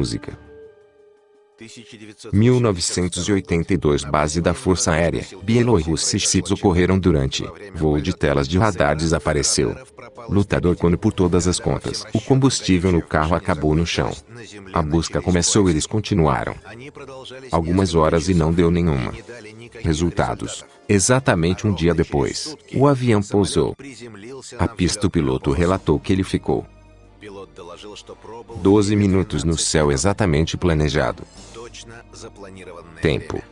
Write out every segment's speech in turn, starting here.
Música 1982 Base da Força Aérea Bielorrússia ocorreram durante voo de telas de radar desapareceu. Lutador quando por todas as contas, o combustível no carro acabou no chão. A busca começou e eles continuaram. Algumas horas e não deu nenhuma. Resultados. Exatamente um dia depois, o avião pousou. A pista o piloto relatou que ele ficou 12 minutos no céu exatamente planejado. Tempo.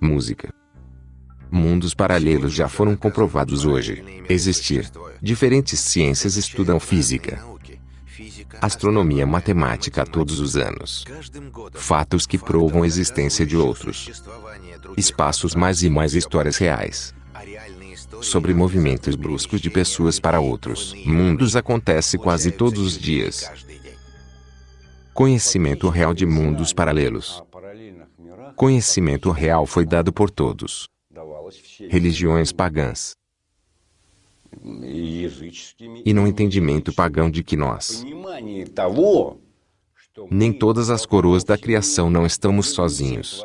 Música. Mundos paralelos já foram comprovados hoje. Existir. Diferentes ciências estudam física, astronomia matemática todos os anos. Fatos que provam a existência de outros espaços mais e mais histórias reais sobre movimentos bruscos de pessoas para outros mundos acontece quase todos os dias. Conhecimento real de mundos paralelos. Conhecimento real foi dado por todos. Religiões pagãs. E no entendimento pagão de que nós, nem todas as coroas da criação não estamos sozinhos.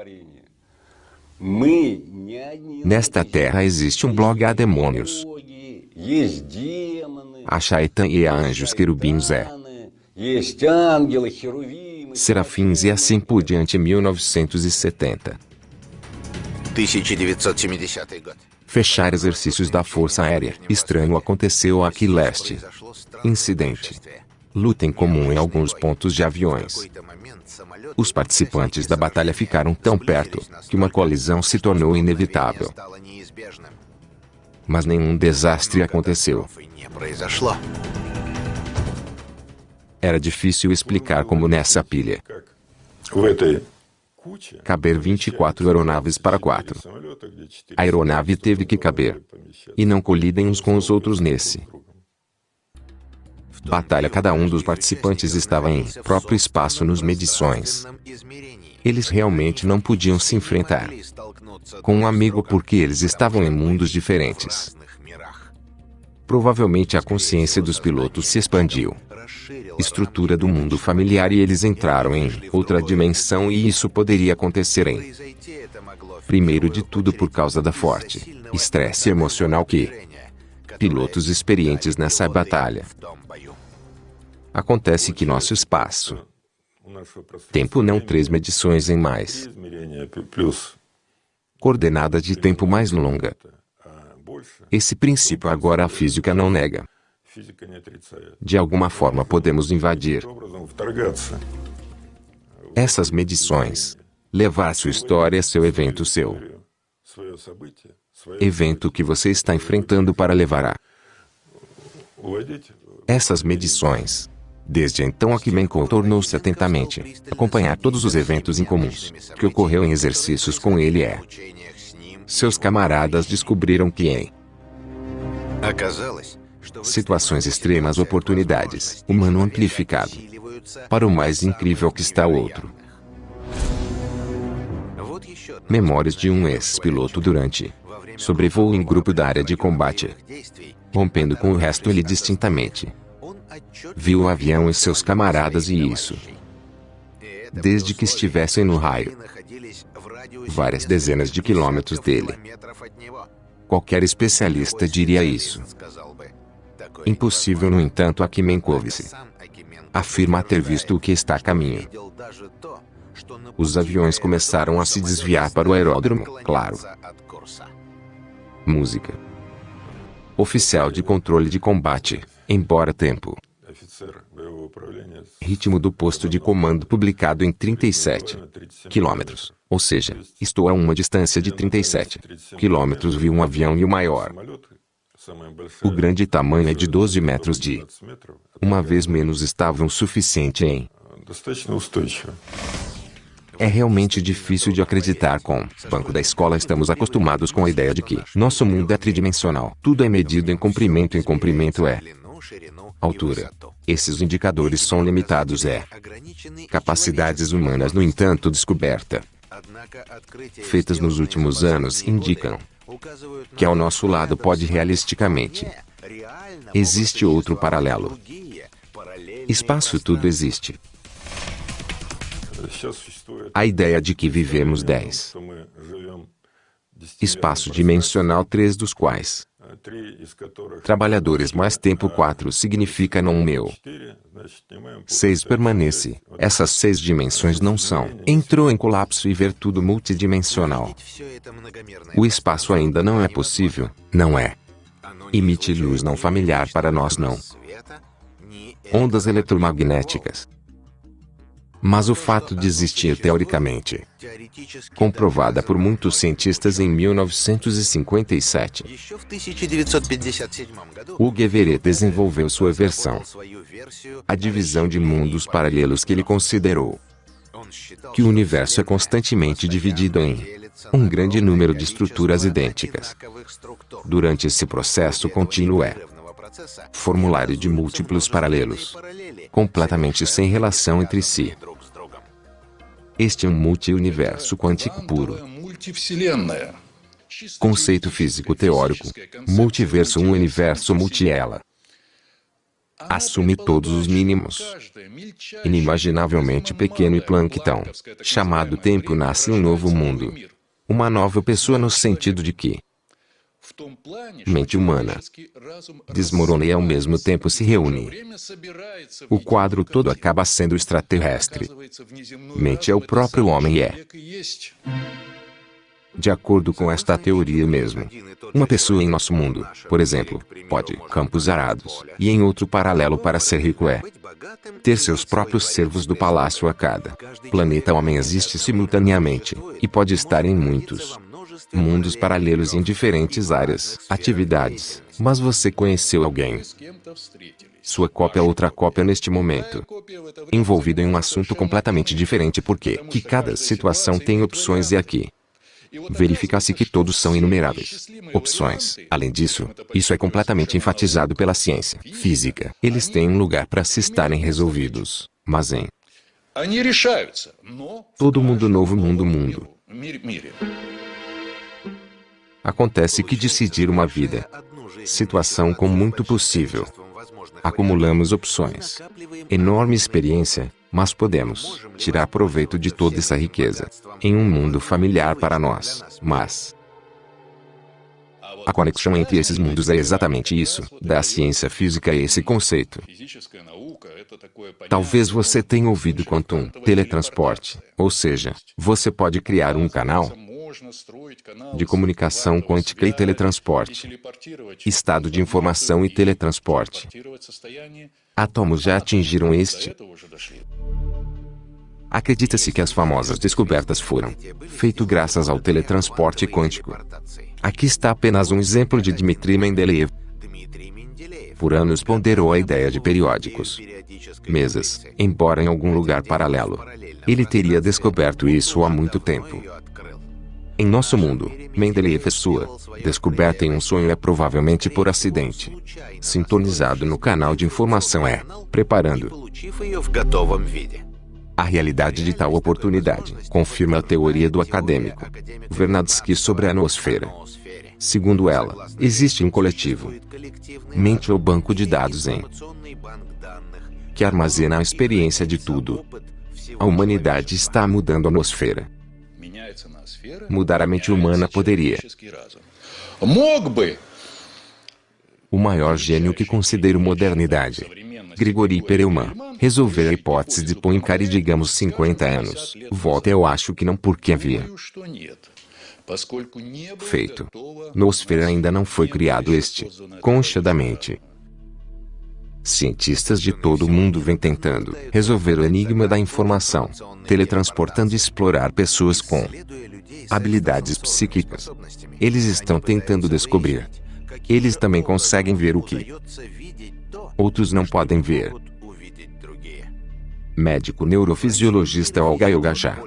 Nesta terra existe um blog a demônios. A Shaitan e a anjos querubins é. Serafins e assim por diante 1970. Fechar exercícios da Força Aérea. Estranho aconteceu aqui leste. Incidente. Luta em comum em alguns pontos de aviões. Os participantes da batalha ficaram tão perto que uma colisão se tornou inevitável. Mas nenhum desastre aconteceu. Era difícil explicar como nessa pilha caber 24 aeronaves para quatro. A aeronave teve que caber e não colidem uns com os outros nesse batalha cada um dos participantes estava em próprio espaço nos medições. Eles realmente não podiam se enfrentar com um amigo porque eles estavam em mundos diferentes. Provavelmente a consciência dos pilotos se expandiu. Estrutura do mundo familiar e eles entraram em outra dimensão e isso poderia acontecer em primeiro de tudo por causa da forte estresse emocional que pilotos experientes nessa batalha Acontece que nosso espaço tempo não três medições em mais coordenada de tempo mais longa. Esse princípio agora a física não nega. De alguma forma podemos invadir essas medições, levar sua história, seu evento, seu evento que você está enfrentando para levar a essas medições. Desde então Akimenko tornou-se atentamente acompanhar todos os eventos incomuns que ocorreu em exercícios com ele é. Seus camaradas descobriram que em situações extremas oportunidades, humano amplificado, para o mais incrível que está o outro. Memórias de um ex-piloto durante sobrevoo em grupo da área de combate, rompendo com o resto ele distintamente Viu o avião e seus camaradas e isso. Desde que estivessem no raio. Várias dezenas de quilômetros dele. Qualquer especialista diria isso. Impossível, no entanto, a Kimenkovic afirma ter visto o que está a caminho. Os aviões começaram a se desviar para o aeródromo, claro. Música. Oficial de controle de combate, embora tempo. Ritmo do posto de comando publicado em 37 quilômetros. Ou seja, estou a uma distância de 37 quilômetros vi um avião e o maior. O grande tamanho é de 12 metros de. Uma vez menos estavam suficiente em. É realmente difícil de acreditar com banco da escola estamos acostumados com a ideia de que nosso mundo é tridimensional. Tudo é medido em comprimento em comprimento é altura. Esses indicadores são limitados é capacidades humanas no entanto descoberta feitas nos últimos anos indicam que ao nosso lado pode realisticamente Existe outro paralelo. Espaço tudo existe. A ideia de que vivemos 10. Espaço dimensional 3 dos quais Trabalhadores mais tempo 4 significa não meu. 6 permanece. Essas seis dimensões não são. Entrou em colapso e ver tudo multidimensional. O espaço ainda não é possível, não é. Emite luz não familiar para nós não. Ondas eletromagnéticas. Mas o fato de existir teoricamente, comprovada por muitos cientistas em 1957, Hugues Everett desenvolveu sua versão, a divisão de mundos paralelos que ele considerou que o universo é constantemente dividido em um grande número de estruturas idênticas. Durante esse processo contínuo é formulário de múltiplos paralelos, completamente sem relação entre si. Este é um multi-universo quântico puro. Conceito físico teórico. Multiverso um universo multi-ela. Assume todos os mínimos. Inimaginavelmente pequeno e planktão. Chamado tempo nasce um novo mundo. Uma nova pessoa no sentido de que mente humana. desmorona e ao mesmo tempo se reúne. O quadro todo acaba sendo extraterrestre. Mente é o próprio homem e é. De acordo com esta teoria mesmo, uma pessoa em nosso mundo, por exemplo, pode campos arados, e em outro paralelo para ser rico é ter seus próprios servos do palácio a cada. Planeta homem existe simultaneamente, e pode estar em muitos mundos paralelos em diferentes áreas, atividades. Mas você conheceu alguém. Sua cópia é outra cópia neste momento. Envolvido em um assunto completamente diferente porque que cada situação tem opções e aqui. Verifica-se que todos são inumeráveis. Opções. Além disso, isso é completamente enfatizado pela ciência física. Eles têm um lugar para se estarem resolvidos. Mas em todo mundo novo mundo mundo. Acontece que decidir uma vida, situação com muito possível. Acumulamos opções, enorme experiência, mas podemos tirar proveito de toda essa riqueza em um mundo familiar para nós. Mas a conexão entre esses mundos é exatamente isso, da ciência física esse conceito. Talvez você tenha ouvido quanto um teletransporte, ou seja, você pode criar um canal de comunicação quântica e teletransporte, estado de informação e teletransporte. Átomos já atingiram este. Acredita-se que as famosas descobertas foram feitas graças ao teletransporte quântico. Aqui está apenas um exemplo de Dmitry Mendeleev. Por anos ponderou a ideia de periódicos, mesas, embora em algum lugar paralelo. Ele teria descoberto isso há muito tempo. Em nosso mundo, Mendeleev sua descoberta em um sonho é provavelmente por acidente. Sintonizado no canal de informação é preparando a realidade de tal oportunidade, confirma a teoria do acadêmico Vernadsky sobre a nosfera. Segundo ela, existe um coletivo, mente ou banco de dados em que armazena a experiência de tudo. A humanidade está mudando a nosfera mudar a mente humana poderia. O maior gênio que considero modernidade, Grigori Perelman, resolver a hipótese de Poincar e digamos 50 anos. Volta eu acho que não porque havia. Feito. Nosfera ainda não foi criado este. Concha da mente. Cientistas de todo o mundo vêm tentando resolver o enigma da informação, teletransportando e explorar pessoas com habilidades psíquicas. Eles estão tentando descobrir. Eles também conseguem ver o que outros não podem ver. Médico neurofisiologista Olga Yogaja.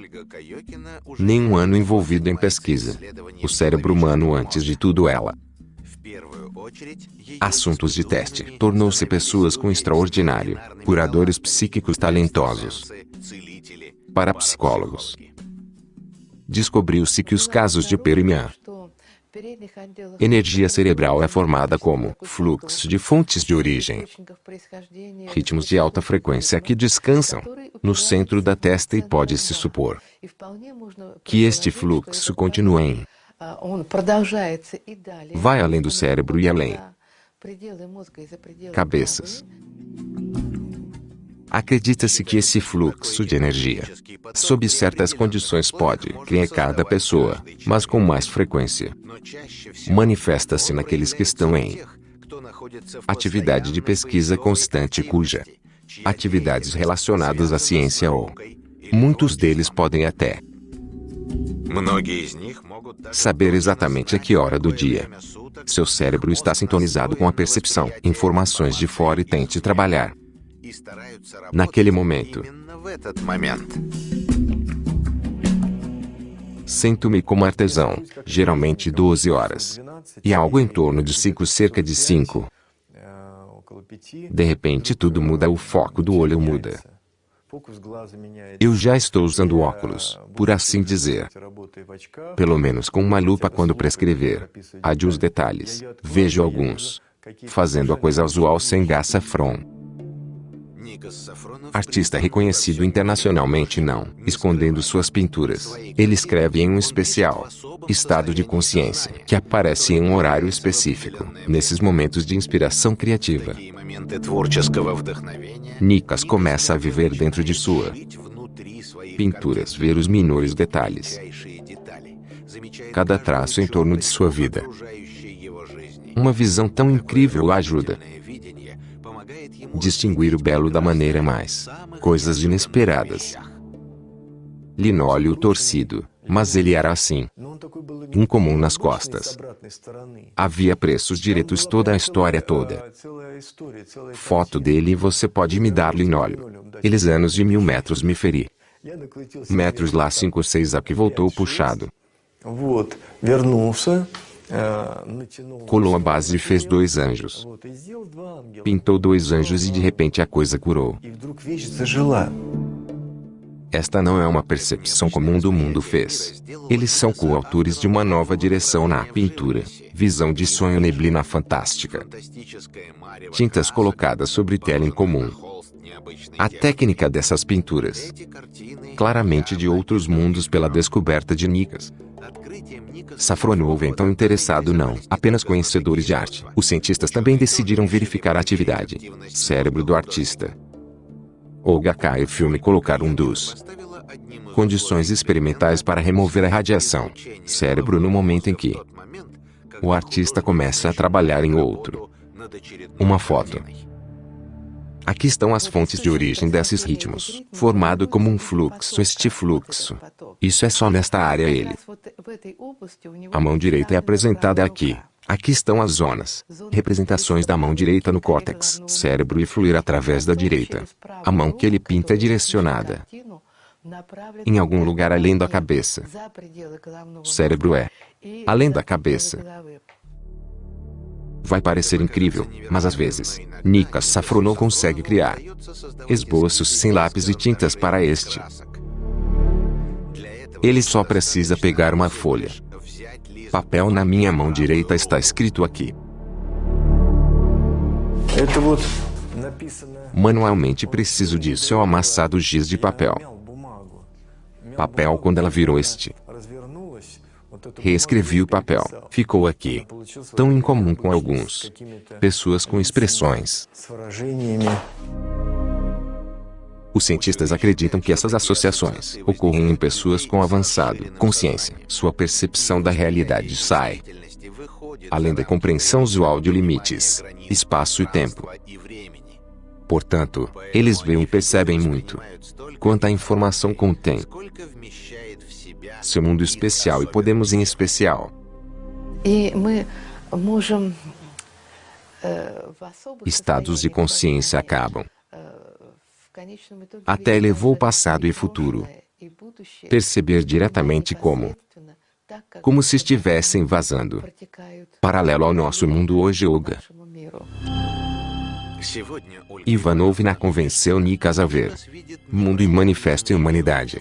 Nenhum ano envolvido em pesquisa. O cérebro humano antes de tudo ela. Assuntos de teste. Tornou-se pessoas com extraordinário. Curadores psíquicos talentosos. Para psicólogos. Descobriu-se que os casos de Perimian Energia cerebral é formada como fluxo de fontes de origem, ritmos de alta frequência que descansam no centro da testa e pode-se supor que este fluxo continue em vai além do cérebro e além cabeças. Acredita-se que esse fluxo de energia, sob certas condições, pode criar cada pessoa, mas com mais frequência. Manifesta-se naqueles que estão em atividade de pesquisa constante cuja atividades relacionadas à ciência ou muitos deles podem até saber exatamente a que hora do dia seu cérebro está sintonizado com a percepção, informações de fora e tente trabalhar naquele momento. Sinto-me como artesão, geralmente 12 horas. E algo em torno de 5, cerca de 5. De repente tudo muda, o foco do olho muda. Eu já estou usando óculos, por assim dizer. Pelo menos com uma lupa quando prescrever. Ade os detalhes. Vejo alguns. Fazendo a coisa usual sem gás safron. Artista reconhecido internacionalmente não, escondendo suas pinturas. Ele escreve em um especial estado de consciência, que aparece em um horário específico, nesses momentos de inspiração criativa. Nikas começa a viver dentro de sua pinturas, ver os menores detalhes. Cada traço em torno de sua vida. Uma visão tão incrível o ajuda distinguir o belo da maneira mais coisas inesperadas. Linóleo torcido, mas ele era assim. Incomum nas costas. Havia preços diretos toda a história toda. Foto dele você pode me dar linóleo. Eles anos de mil metros me feri. Metros lá cinco seis aqui voltou puxado. Colou a base e fez dois anjos. Pintou dois anjos e de repente a coisa curou. Esta não é uma percepção comum do mundo fez. Eles são coautores de uma nova direção na pintura. Visão de sonho neblina fantástica. Tintas colocadas sobre tela em comum. A técnica dessas pinturas. Claramente de outros mundos pela descoberta de Nicas. Safron houve então interessado não apenas conhecedores de arte. Os cientistas também decidiram verificar a atividade cérebro do artista. Olga K. e filme colocar um dos condições experimentais para remover a radiação cérebro no momento em que o artista começa a trabalhar em outro. Uma foto. Aqui estão as fontes de origem desses ritmos, formado como um fluxo este fluxo. Isso é só nesta área ele. A mão direita é apresentada aqui. Aqui estão as zonas, representações da mão direita no córtex, cérebro e fluir através da direita. A mão que ele pinta é direcionada em algum lugar além da cabeça. O cérebro é além da cabeça. Vai parecer incrível, mas às vezes, Nika Safrono consegue criar esboços sem lápis e tintas para este. Ele só precisa pegar uma folha. Papel na minha mão direita está escrito aqui. Manualmente preciso disso ao amassado giz de papel. Papel quando ela virou este. Reescrevi o papel. Ficou aqui. Tão incomum com alguns. Pessoas com expressões. Os cientistas acreditam que essas associações ocorram em pessoas com avançado consciência. Sua percepção da realidade sai além da compreensão usual de limites, espaço e tempo. Portanto, eles veem e percebem muito quanta informação contém seu mundo especial e podemos em especial. Estados de consciência acabam. Até elevou o passado e futuro. Perceber diretamente como como se estivessem vazando. Paralelo ao nosso mundo hoje, Olga. Ivanov na convenceu Nikas a ver mundo e manifesto em humanidade.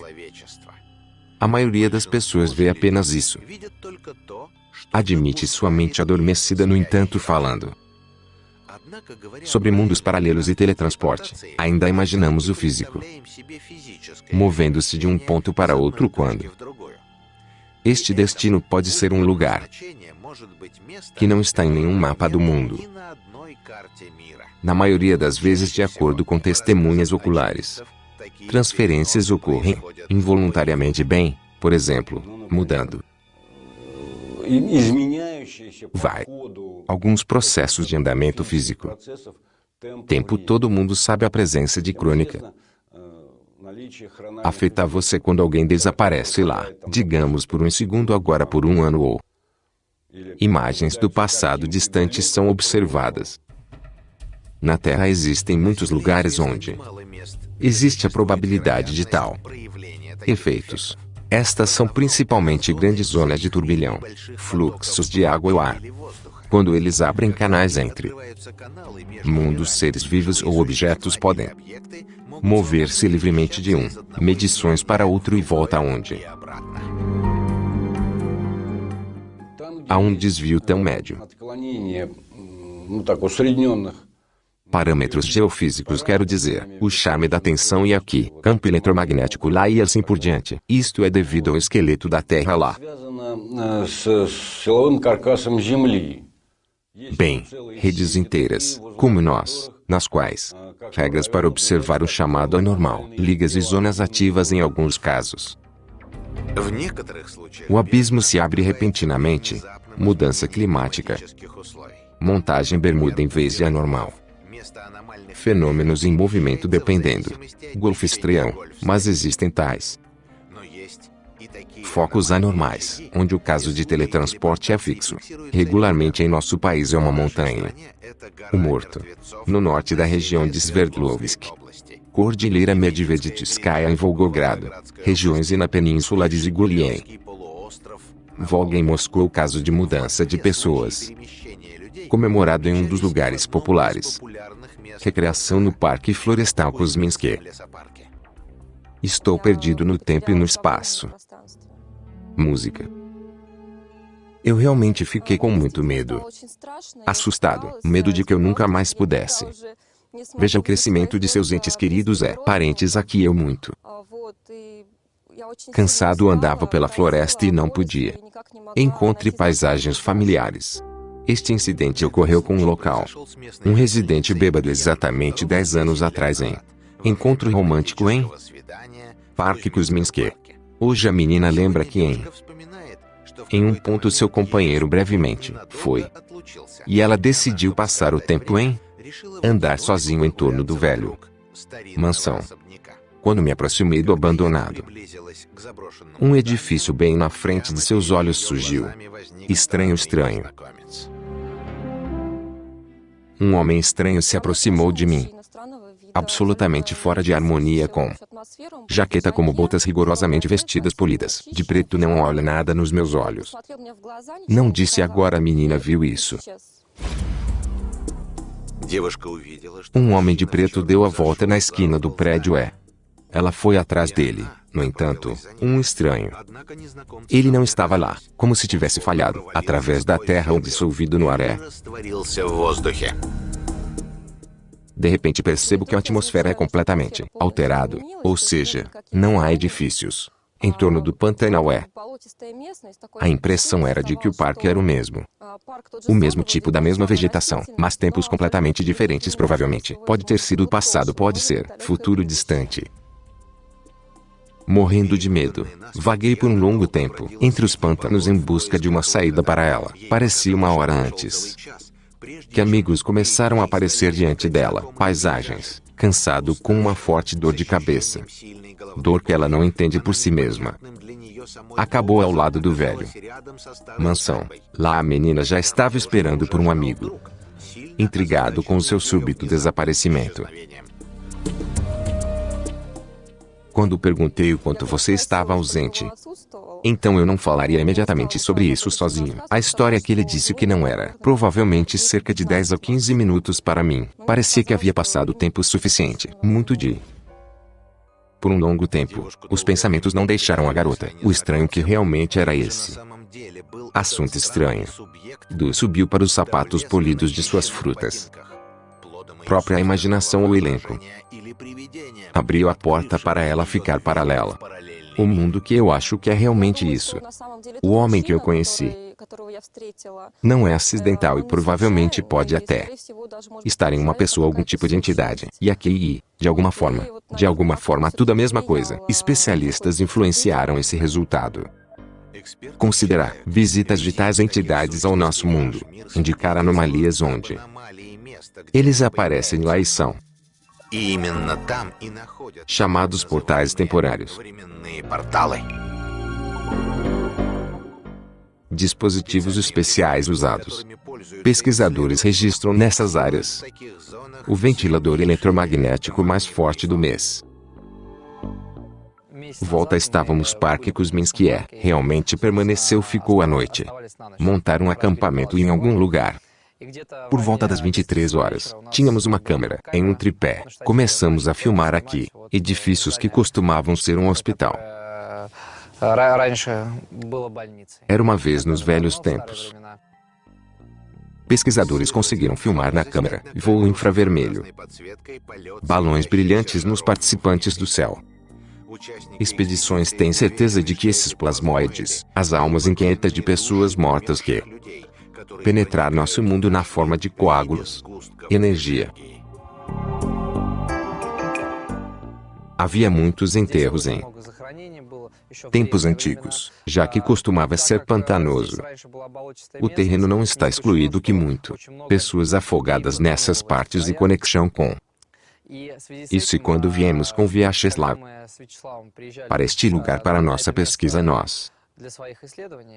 A maioria das pessoas vê apenas isso. Admite sua mente adormecida no entanto falando sobre mundos paralelos e teletransporte. Ainda imaginamos o físico movendo-se de um ponto para outro quando este destino pode ser um lugar que não está em nenhum mapa do mundo. Na maioria das vezes de acordo com testemunhas oculares. Transferências ocorrem involuntariamente bem, por exemplo, mudando vai. Alguns processos de andamento físico. Tempo todo mundo sabe a presença de crônica. Afeta você quando alguém desaparece lá, digamos por um segundo agora por um ano ou imagens do passado distante são observadas. Na Terra existem muitos lugares onde existe a probabilidade de tal efeitos. Estas são principalmente grandes zonas de turbilhão, fluxos de água ou ar. Quando eles abrem canais entre mundos, seres vivos ou objetos podem mover-se livremente de um, medições para outro e volta aonde há um desvio tão médio. Parâmetros geofísicos quero dizer, o charme da tensão e aqui, campo eletromagnético lá e assim por diante. Isto é devido ao esqueleto da Terra lá. Bem, redes inteiras, como nós, nas quais regras para observar o chamado anormal, ligas e zonas ativas em alguns casos. O abismo se abre repentinamente. Mudança climática. Montagem bermuda em vez de anormal. Fenômenos em movimento dependendo. Golfo estreão, mas existem tais focos anormais, onde o caso de teletransporte é fixo. Regularmente em nosso país é uma montanha. O Morto. No norte da região de Sverdlovsk. Cordilheira Medveditskaya em Volgogrado. Regiões e na península de Zigulien. Volga em Moscou caso de mudança de pessoas. Comemorado em um dos lugares populares. Recreação no Parque Florestal Kuzminsky. Estou perdido no tempo e no espaço. Música. Eu realmente fiquei com muito medo. Assustado, medo de que eu nunca mais pudesse. Veja o crescimento de seus entes queridos é, parentes aqui eu muito. Cansado andava pela floresta e não podia. Encontre paisagens familiares. Este incidente ocorreu com um local. Um residente bêbado exatamente 10 anos atrás em encontro romântico em Parque Kuzminsky. Hoje a menina lembra que em em um ponto seu companheiro brevemente foi. E ela decidiu passar o tempo em andar sozinho em torno do velho mansão. Quando me aproximei do abandonado, um edifício bem na frente de seus olhos surgiu. Estranho, estranho. Um homem estranho se aproximou de mim absolutamente fora de harmonia com jaqueta como botas rigorosamente vestidas polidas. De preto não olha nada nos meus olhos. Não disse agora a menina viu isso. Um homem de preto deu a volta na esquina do prédio é. Ela foi atrás dele. No entanto, um estranho. Ele não estava lá, como se tivesse falhado, através da terra ou dissolvido no ar. De repente percebo que a atmosfera é completamente alterado, ou seja, não há edifícios. Em torno do Pantanal é. A impressão era de que o parque era o mesmo. O mesmo tipo da mesma vegetação, mas tempos completamente diferentes provavelmente. Pode ter sido o passado, pode ser futuro distante. Morrendo de medo, vaguei por um longo tempo entre os pântanos em busca de uma saída para ela. Parecia uma hora antes que amigos começaram a aparecer diante dela. Paisagens. Cansado com uma forte dor de cabeça. Dor que ela não entende por si mesma. Acabou ao lado do velho. Mansão. Lá a menina já estava esperando por um amigo. Intrigado com o seu súbito desaparecimento. Quando perguntei o quanto você estava ausente, então eu não falaria imediatamente sobre isso sozinho. A história que ele disse que não era, provavelmente cerca de 10 a 15 minutos para mim. Parecia que havia passado tempo suficiente, muito de por um longo tempo, os pensamentos não deixaram a garota. O estranho que realmente era esse. Assunto estranho. Du subiu para os sapatos polidos de suas frutas. Própria imaginação ou elenco. Abriu a porta para ela ficar paralela. O mundo que eu acho que é realmente isso. O homem que eu conheci não é acidental e provavelmente pode até estar em uma pessoa algum tipo de entidade. E aqui, de alguma forma, de alguma forma tudo a mesma coisa. Especialistas influenciaram esse resultado. Considerar visitas de tais entidades ao nosso mundo, indicar anomalias onde eles aparecem lá e são chamados portais temporários. Dispositivos especiais usados. Pesquisadores registram nessas áreas o ventilador eletromagnético mais forte do mês. Volta estávamos Parque Kuzminski é, realmente permaneceu ficou à noite. Montar um acampamento em algum lugar. Por volta das 23 horas, tínhamos uma câmera, em um tripé. Começamos a filmar aqui, edifícios que costumavam ser um hospital. Era uma vez nos velhos tempos. Pesquisadores conseguiram filmar na câmera voo infravermelho. Balões brilhantes nos participantes do céu. Expedições têm certeza de que esses plasmoides, as almas inquietas de pessoas mortas que penetrar nosso mundo na forma de coágulos, energia. Havia muitos enterros em tempos antigos, já que costumava ser pantanoso. O terreno não está excluído que muito. Pessoas afogadas nessas partes e conexão com isso quando viemos com Vyacheslav para este lugar para nossa pesquisa nós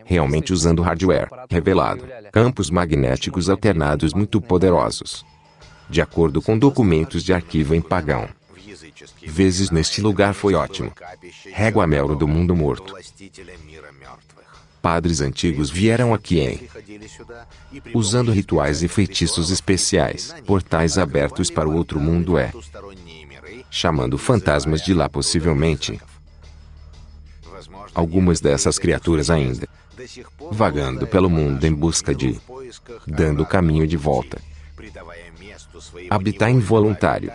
realmente usando hardware revelado, campos magnéticos alternados muito poderosos. De acordo com documentos de arquivo em pagão. Vezes neste lugar foi ótimo. Régua Melro do mundo morto. Padres antigos vieram aqui em usando rituais e feitiços especiais, portais abertos para o outro mundo é chamando fantasmas de lá possivelmente algumas dessas criaturas ainda vagando pelo mundo em busca de dando o caminho de volta. Habitar involuntário.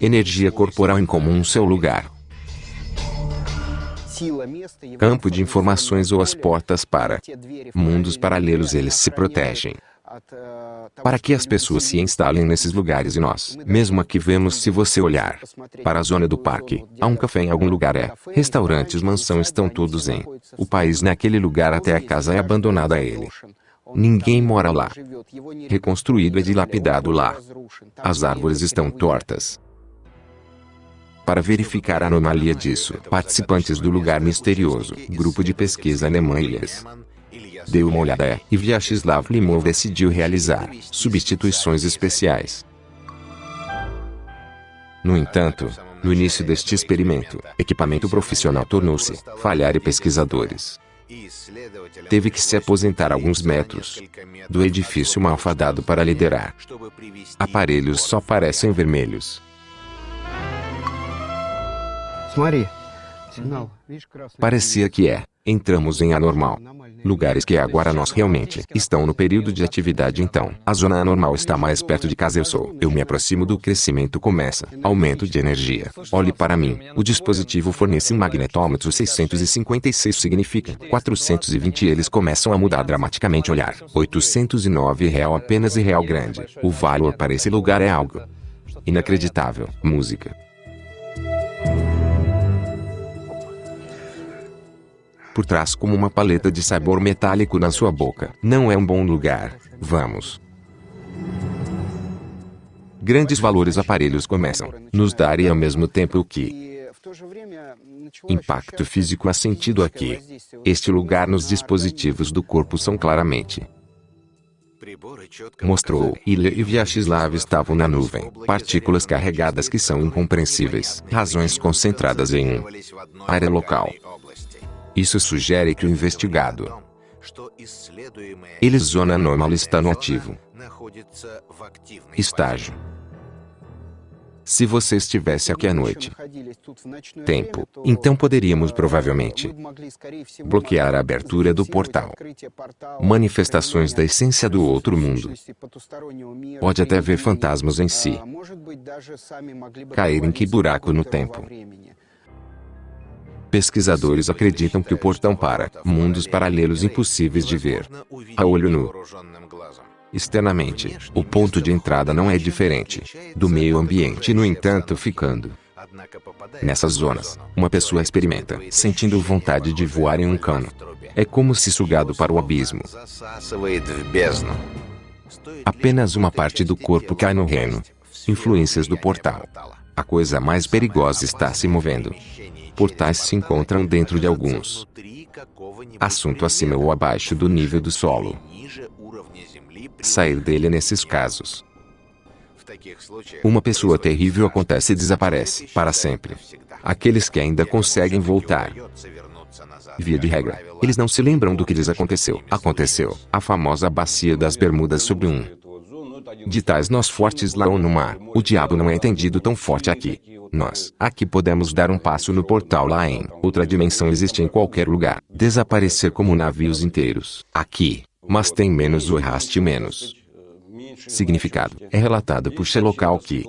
Energia corporal em comum seu lugar. Campo de informações ou as portas para mundos paralelos eles se protegem para que as pessoas se instalem nesses lugares e nós, mesmo aqui vemos se você olhar para a zona do parque, há um café em algum lugar é, restaurantes, mansão estão todos em o país naquele lugar até a casa é abandonada a ele. Ninguém mora lá. Reconstruído e dilapidado lá. As árvores estão tortas. Para verificar a anomalia disso, participantes do lugar misterioso, grupo de pesquisa alemã Ilhas, deu uma olhada e Vyacheslav Limov decidiu realizar substituições especiais. No entanto, no início deste experimento, equipamento profissional tornou-se falhar e pesquisadores teve que se aposentar alguns metros do edifício malfadado para liderar. Aparelhos só parecem vermelhos. Parecia que é. Entramos em anormal. Lugares que agora nós realmente estão no período de atividade então. A zona anormal está mais perto de casa eu sou. Eu me aproximo do crescimento começa. Aumento de energia. Olhe para mim. O dispositivo fornece um magnetômetro 656 significa 420 eles começam a mudar dramaticamente olhar. 809 real apenas e real grande. O valor para esse lugar é algo inacreditável. Música. Por trás como uma paleta de sabor metálico na sua boca. Não é um bom lugar. Vamos. Grandes valores aparelhos começam nos dar e ao mesmo tempo o que impacto físico há sentido aqui. Este lugar nos dispositivos do corpo são claramente mostrou. Ilha e Vyacheslav estavam na nuvem. Partículas carregadas que são incompreensíveis. Razões concentradas em um área local. Isso sugere que o investigado ele zona anormal está no ativo estágio. Se você estivesse aqui à noite, tempo, então poderíamos provavelmente bloquear a abertura do portal. Manifestações da essência do outro mundo. Pode até ver fantasmas em si. Cair em que buraco no tempo? Pesquisadores acreditam que o portão para mundos paralelos impossíveis de ver a olho nu. Externamente, o ponto de entrada não é diferente do meio ambiente, no entanto, ficando. Nessas zonas, uma pessoa experimenta, sentindo vontade de voar em um cano. É como se sugado para o abismo. Apenas uma parte do corpo cai no reino. Influências do portal. A coisa mais perigosa está se movendo. Portais se encontram dentro de alguns. Assunto acima ou abaixo do nível do solo sair dele nesses casos. Uma pessoa terrível acontece e desaparece para sempre. Aqueles que ainda conseguem voltar. Via de regra, eles não se lembram do que lhes aconteceu. Aconteceu. A famosa bacia das Bermudas sobre um. De tais nós fortes lá ou no mar, o diabo não é entendido tão forte aqui. Nós, aqui podemos dar um passo no portal lá em outra dimensão existe em qualquer lugar. Desaparecer como navios inteiros. Aqui, mas tem menos o erraste menos. Significado. É relatado por local que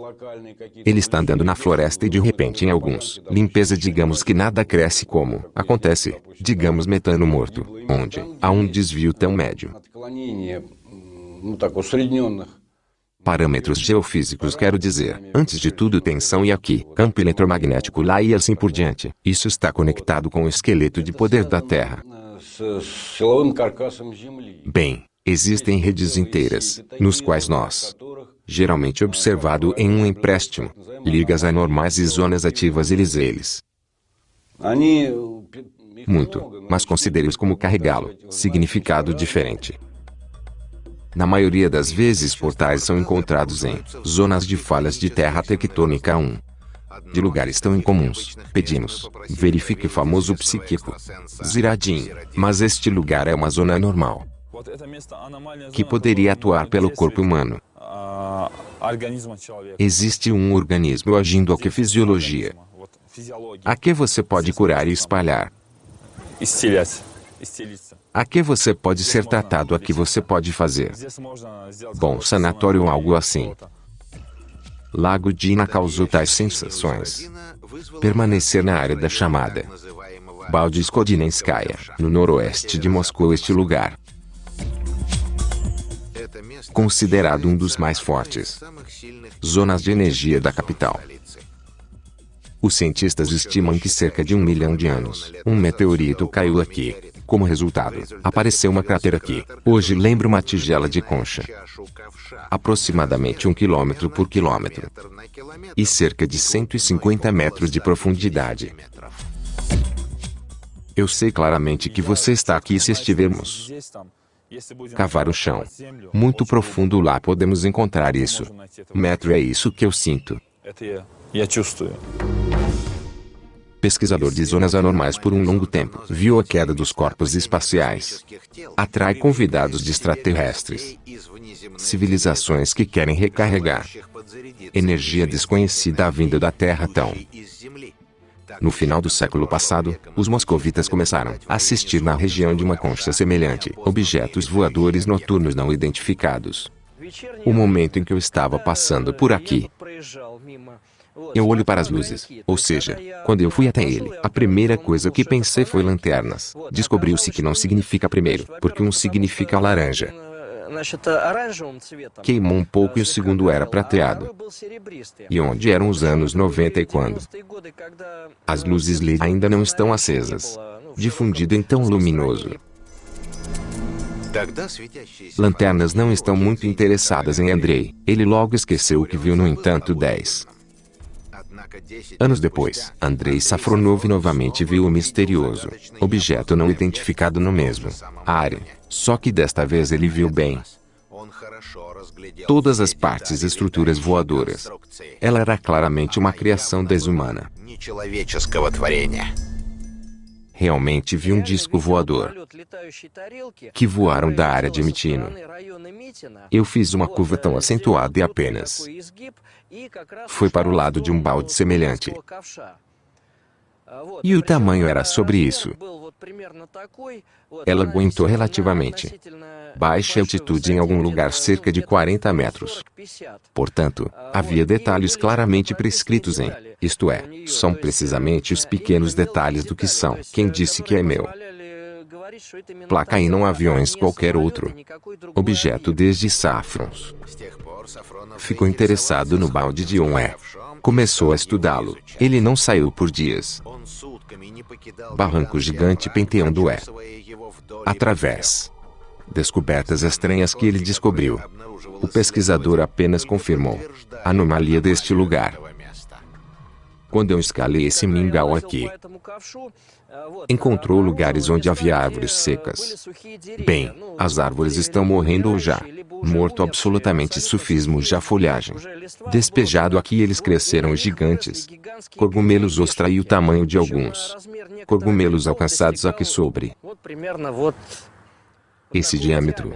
ele está andando na floresta e de repente em alguns, limpeza digamos que nada cresce como acontece, digamos metano morto, onde há um desvio tão médio. Parâmetros geofísicos quero dizer, antes de tudo tensão e aqui, campo eletromagnético lá e assim por diante. Isso está conectado com o esqueleto de poder da Terra. Bem, existem redes inteiras, nos quais nós, geralmente observado em um empréstimo, ligas anormais e zonas ativas eles eles. Muito, mas considere-os como carregá-lo, significado diferente. Na maioria das vezes portais são encontrados em zonas de falhas de terra tectônica 1, de lugares tão incomuns. Pedimos, verifique o famoso psíquico. Ziradim. Mas este lugar é uma zona normal. Que poderia atuar pelo corpo humano. Existe um organismo agindo a que fisiologia? A que você pode curar e espalhar? A que você pode ser tratado, a que você pode fazer? Bom, sanatório ou algo assim. Lago Dina causou tais sensações. Permanecer na área da chamada Baldiskodinenskaya, no noroeste de Moscou este lugar. Considerado um dos mais fortes zonas de energia da capital. Os cientistas estimam que cerca de um milhão de anos, um meteorito caiu aqui, como resultado, apareceu uma cratera aqui. Hoje lembra uma tigela de concha. Aproximadamente um quilômetro por quilômetro. E cerca de 150 metros de profundidade. Eu sei claramente que você está aqui se estivermos cavar o chão. Muito profundo lá podemos encontrar isso. Metro é isso que eu sinto. Pesquisador de zonas anormais por um longo tempo, viu a queda dos corpos espaciais. Atrai convidados de extraterrestres. Civilizações que querem recarregar. Energia desconhecida à vinda da Terra tão. No final do século passado, os moscovitas começaram a assistir na região de uma concha semelhante, objetos voadores noturnos não identificados. O momento em que eu estava passando por aqui, eu olho para as luzes. Ou seja, quando eu fui até ele, a primeira coisa que pensei foi lanternas. Descobriu-se que não significa primeiro, porque um significa laranja. Queimou um pouco e o segundo era prateado. E onde eram os anos 90 e quando? As luzes LED ainda não estão acesas. Difundido em tão luminoso. Lanternas não estão muito interessadas em Andrei. Ele logo esqueceu o que viu, no entanto, 10. Anos depois, Andrei Safronov novamente viu o misterioso objeto não identificado no mesmo área, só que desta vez ele viu bem todas as partes e estruturas voadoras. Ela era claramente uma criação desumana. Realmente vi um disco voador que voaram da área de Mitino. Eu fiz uma curva tão acentuada e apenas foi para o lado de um balde semelhante. E o tamanho era sobre isso. Ela aguentou relativamente baixa altitude em algum lugar cerca de 40 metros. Portanto, havia detalhes claramente prescritos em, isto é, são precisamente os pequenos detalhes do que são. Quem disse que é meu? Placa e não aviões qualquer outro. Objeto desde Safrons. Ficou interessado no balde de Oné. Começou a estudá-lo. Ele não saiu por dias. Barranco gigante Penteão do É. Através. Descobertas estranhas que ele descobriu. O pesquisador apenas confirmou a anomalia deste lugar. Quando eu escalei esse mingau aqui, encontrou lugares onde havia árvores secas. Bem, as árvores estão morrendo ou já morto absolutamente sufismo já folhagem. Despejado aqui eles cresceram gigantes. Cogumelos ostra e o tamanho de alguns. Cogumelos alcançados aqui sobre esse diâmetro.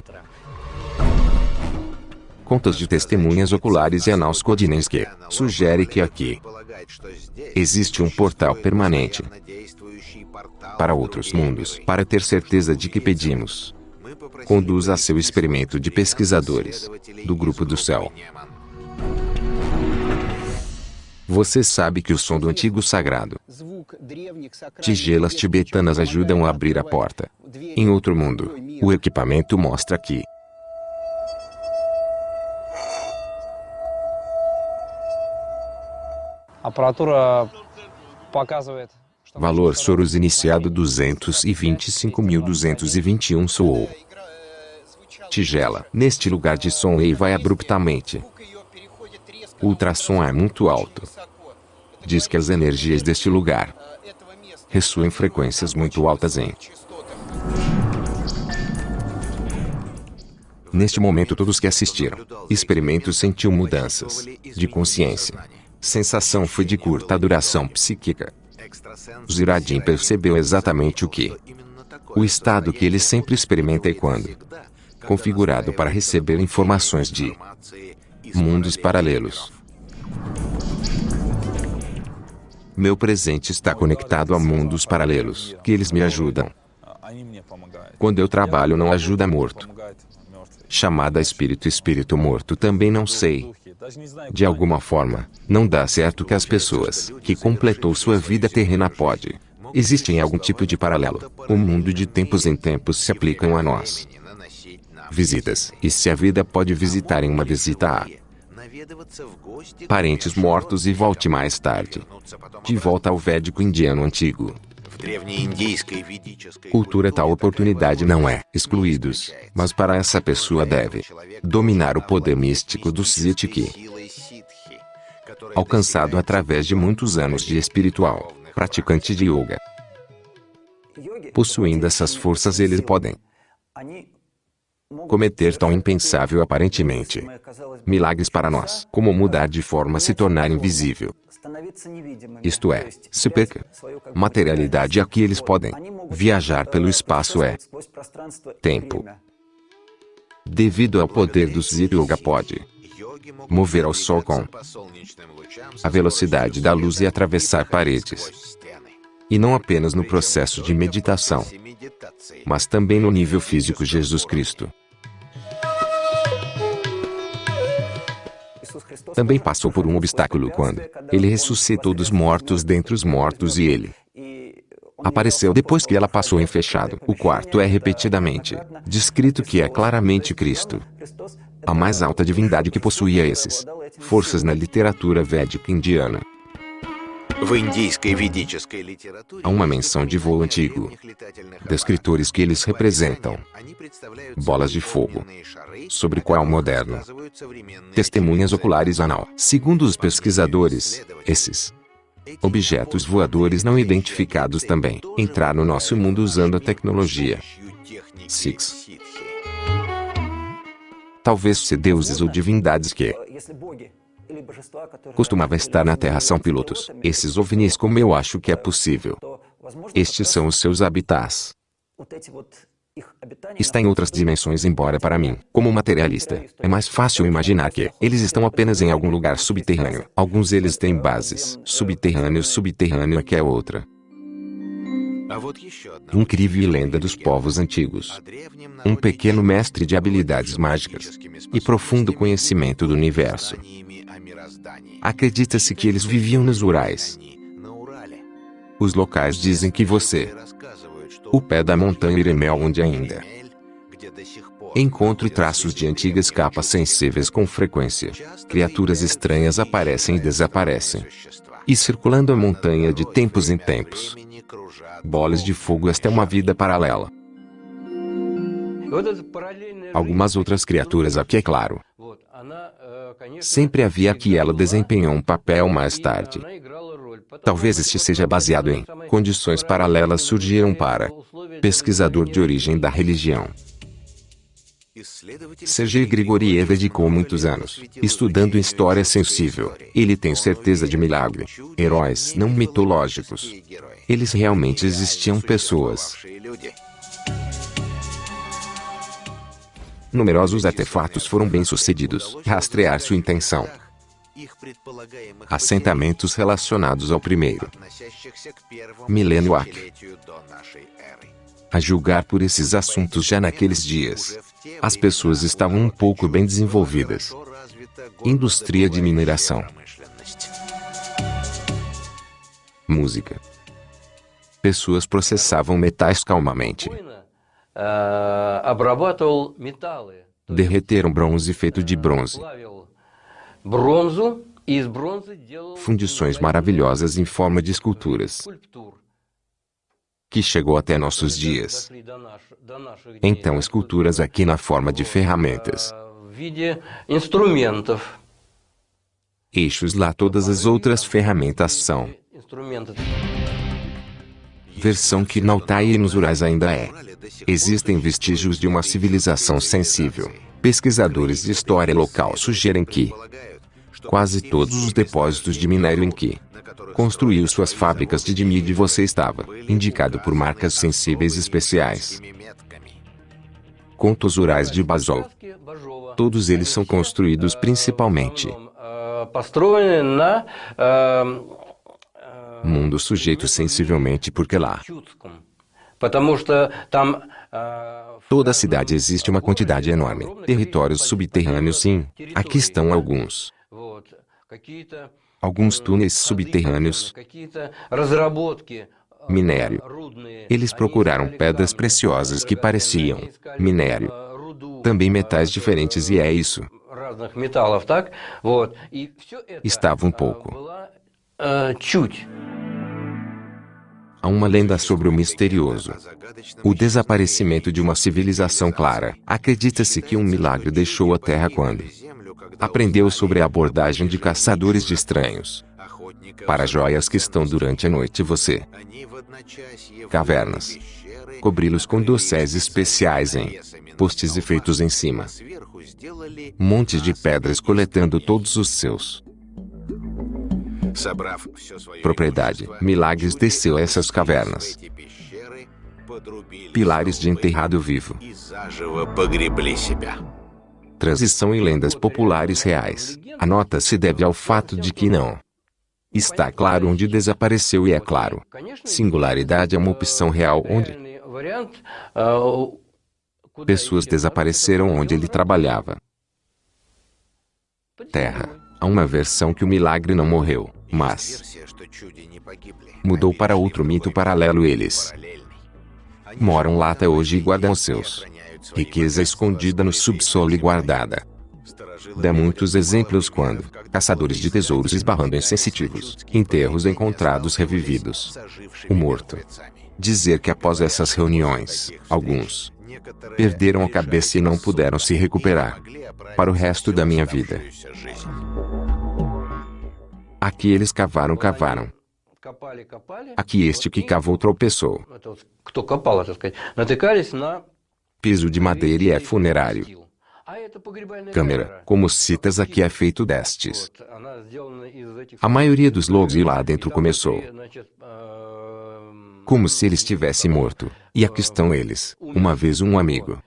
Contas de testemunhas oculares e Anauscodinenske sugere que aqui existe um portal permanente para outros mundos, para ter certeza de que pedimos. Conduza seu experimento de pesquisadores do Grupo do Céu. Você sabe que o som do antigo sagrado. Tigelas tibetanas ajudam a abrir a porta. Em outro mundo, o equipamento mostra que Valor Soros iniciado 225.221 soou. Tigela. Neste lugar de som e vai abruptamente. Ultrassom é muito alto. Diz que as energias deste lugar ressoam frequências muito altas em Neste momento todos que assistiram, experimento sentiu mudanças de consciência. Sensação foi de curta duração psíquica. Ziradim percebeu exatamente o que. O estado que ele sempre experimenta e quando configurado para receber informações de mundos paralelos. Meu presente está conectado a mundos paralelos, que eles me ajudam. Quando eu trabalho não ajuda morto chamada espírito espírito morto também não sei. De alguma forma, não dá certo que as pessoas que completou sua vida terrena pode. Existem algum tipo de paralelo. O mundo de tempos em tempos se aplicam a nós. Visitas. E se a vida pode visitar em uma visita a parentes mortos e volte mais tarde. De volta ao védico indiano antigo. Cultura tal oportunidade não é excluídos, mas para essa pessoa deve dominar o poder místico do Siddhiki, alcançado através de muitos anos de espiritual, praticante de yoga. Possuindo essas forças eles podem cometer tão impensável aparentemente milagres para nós, como mudar de forma se tornar invisível, isto é, se perca. Materialidade aqui eles podem viajar pelo espaço é tempo. Devido ao poder do Zit Yoga pode mover ao Sol com a velocidade da luz e atravessar paredes. E não apenas no processo de meditação, mas também no nível físico Jesus Cristo. Também passou por um obstáculo quando ele ressuscitou dos mortos dentre os mortos e ele apareceu depois que ela passou em fechado. O quarto é repetidamente descrito que é claramente Cristo, a mais alta divindade que possuía esses forças na literatura védica indiana. Há uma menção de voo antigo, descritores que eles representam bolas de fogo, sobre qual moderno testemunhas oculares anal. Segundo os pesquisadores, esses objetos voadores não identificados também entraram no nosso mundo usando a tecnologia Six. Talvez se deuses ou divindades que costumava estar na Terra são pilotos. Esses ovnis como eu acho que é possível. Estes são os seus habitats. Está em outras dimensões embora para mim, como materialista, é mais fácil imaginar que eles estão apenas em algum lugar subterrâneo. Alguns deles têm bases. Subterrâneo subterrâneo que é outra. Incrível lenda dos povos antigos. Um pequeno mestre de habilidades mágicas e profundo conhecimento do universo. Acredita-se que eles viviam nos Urais. Os locais dizem que você, o pé da montanha Iremel onde ainda encontro traços de antigas capas sensíveis com frequência. Criaturas estranhas aparecem e desaparecem. E circulando a montanha de tempos em tempos. Bolas de fogo esta é uma vida paralela. Algumas outras criaturas aqui é claro. Sempre havia que ela desempenhou um papel mais tarde. Talvez este seja baseado em condições paralelas surgiram para pesquisador de origem da religião. Sergei Grigoriev dedicou muitos anos estudando história sensível. Ele tem certeza de milagre. Heróis não mitológicos. Eles realmente existiam pessoas. Numerosos artefatos foram bem-sucedidos. Rastrear sua intenção. Assentamentos relacionados ao primeiro milênio AC. A julgar por esses assuntos já naqueles dias, as pessoas estavam um pouco bem desenvolvidas. Indústria de mineração. Música. Pessoas processavam metais calmamente. Derreteram bronze feito de bronze. Fundições maravilhosas em forma de esculturas que chegou até nossos dias. Então, esculturas aqui na forma de ferramentas. Eixos lá todas as outras ferramentas são. Versão que na Altai e nos Urais ainda é. Existem vestígios de uma civilização sensível. Pesquisadores de história local sugerem que quase todos os depósitos de minério em que construiu suas fábricas de dimide você estava indicado por marcas sensíveis especiais. Contos Urais de Basol. Todos eles são construídos principalmente mundo sujeito sensivelmente porque lá Toda a cidade existe uma quantidade enorme. Territórios subterrâneos sim. Aqui estão alguns alguns túneis subterrâneos, minério. Eles procuraram pedras preciosas que pareciam minério, também metais diferentes e é isso. Estava um pouco. Há uma lenda sobre o misterioso. O desaparecimento de uma civilização clara. Acredita-se que um milagre deixou a Terra quando aprendeu sobre a abordagem de caçadores de estranhos. Para joias que estão durante a noite você. Cavernas. Cobri-los com dosséis especiais em postes e feitos em cima. Montes de pedras coletando todos os seus. Propriedade. Milagres desceu a essas cavernas. Pilares de enterrado vivo transição em lendas populares reais. A nota se deve ao fato de que não está claro onde desapareceu e é claro. Singularidade é uma opção real onde pessoas desapareceram onde ele trabalhava. Terra. Há uma versão que o milagre não morreu, mas mudou para outro mito paralelo eles moram lá até hoje e guardam seus riqueza escondida no subsolo e guardada. Dá muitos exemplos quando caçadores de tesouros esbarrando em sensitivos, enterros encontrados revividos. O morto. Dizer que após essas reuniões, alguns perderam a cabeça e não puderam se recuperar para o resto da minha vida. Aqui eles cavaram, cavaram. Aqui este que cavou tropeçou piso de madeira e é funerário. Câmera, como citas aqui é feito destes. A maioria dos logos lá dentro começou como se ele estivesse morto. E aqui estão eles. Uma vez um amigo.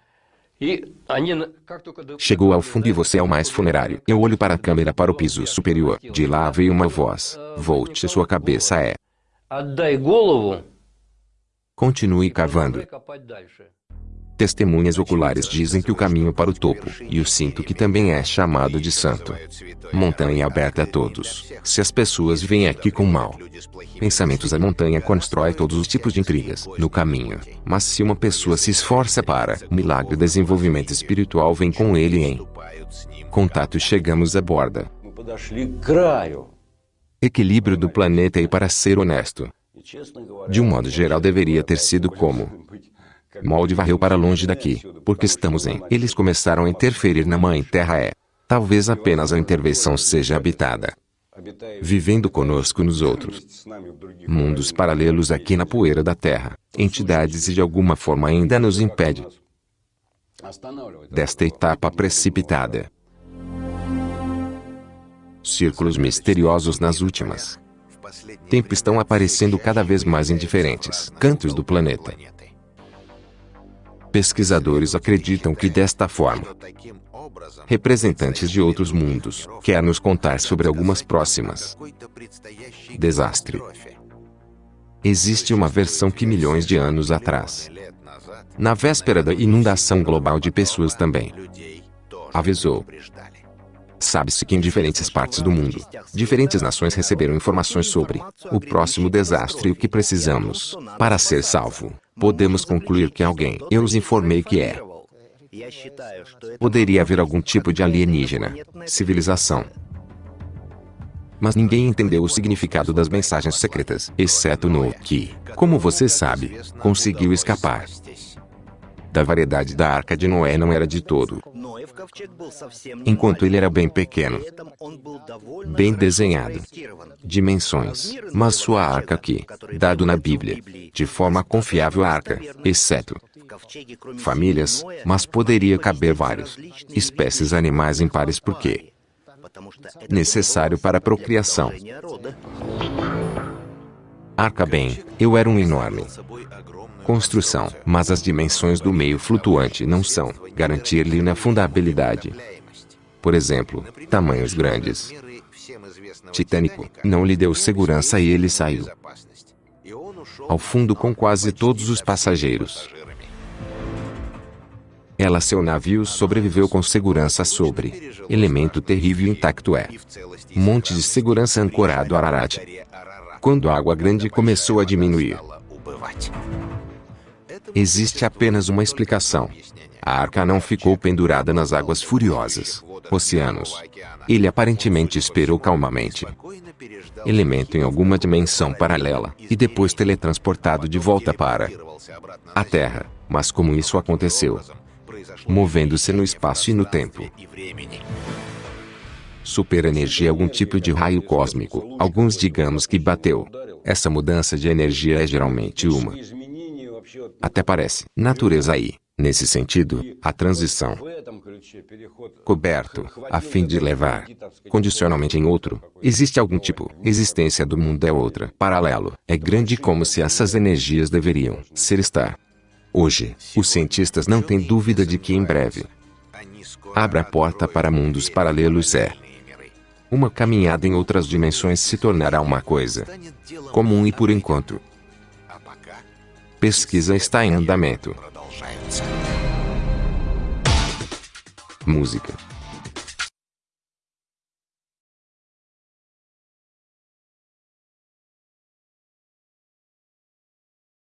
Chegou ao fundo e você é o mais funerário. Eu olho para a câmera para o piso superior. De lá veio uma voz. Volte, sua cabeça é. Continue cavando. Testemunhas oculares dizem que o caminho para o topo, e o sinto que também é chamado de santo. Montanha aberta a todos. Se as pessoas vêm aqui com mal, pensamentos a montanha constrói todos os tipos de intrigas no caminho. Mas se uma pessoa se esforça para, milagre desenvolvimento espiritual vem com ele em contato chegamos à borda. Equilíbrio do planeta e para ser honesto. De um modo geral deveria ter sido como Molde varreu para longe daqui, porque estamos em. Eles começaram a interferir na Mãe Terra é. Talvez apenas a intervenção seja habitada. Vivendo conosco nos outros. Mundos paralelos aqui na poeira da Terra. Entidades e de alguma forma ainda nos impede desta etapa precipitada. Círculos misteriosos nas últimas tempo estão aparecendo cada vez mais em diferentes cantos do planeta. Pesquisadores acreditam que desta forma, representantes de outros mundos, quer nos contar sobre algumas próximas desastre. Existe uma versão que milhões de anos atrás, na véspera da inundação global de pessoas também, avisou. Sabe-se que em diferentes partes do mundo, diferentes nações receberam informações sobre o próximo desastre e o que precisamos para ser salvo. Podemos concluir que alguém, eu os informei que é. Poderia haver algum tipo de alienígena, civilização. Mas ninguém entendeu o significado das mensagens secretas, exceto no que, como você sabe, conseguiu escapar. Da variedade da arca de Noé não era de todo. Enquanto ele era bem pequeno, bem desenhado, dimensões, mas sua arca aqui, dado na Bíblia, de forma confiável a arca, exceto famílias, mas poderia caber vários espécies animais impares porque necessário para a procriação. Arca bem, eu era um enorme construção, mas as dimensões do meio flutuante não são garantir-lhe na fundabilidade. Por exemplo, tamanhos grandes. Titânico não lhe deu segurança e ele saiu ao fundo com quase todos os passageiros. Ela seu navio sobreviveu com segurança sobre elemento terrível intacto é monte de segurança ancorado Ararat. Quando a água grande começou a diminuir, Existe apenas uma explicação. A arca não ficou pendurada nas águas furiosas, oceanos. Ele aparentemente esperou calmamente. Elemento em alguma dimensão paralela, e depois teletransportado de volta para a Terra. Mas como isso aconteceu? Movendo-se no espaço e no tempo. Superenergia é algum tipo de raio cósmico, alguns digamos que bateu. Essa mudança de energia é geralmente uma até parece. Natureza aí. Nesse sentido, a transição coberto, a fim de levar condicionalmente em outro, existe algum tipo, existência do mundo é outra, paralelo, é grande como se essas energias deveriam ser estar. Hoje, os cientistas não têm dúvida de que em breve abra a porta para mundos paralelos é uma caminhada em outras dimensões se tornará uma coisa comum e por enquanto Pesquisa está em andamento. Música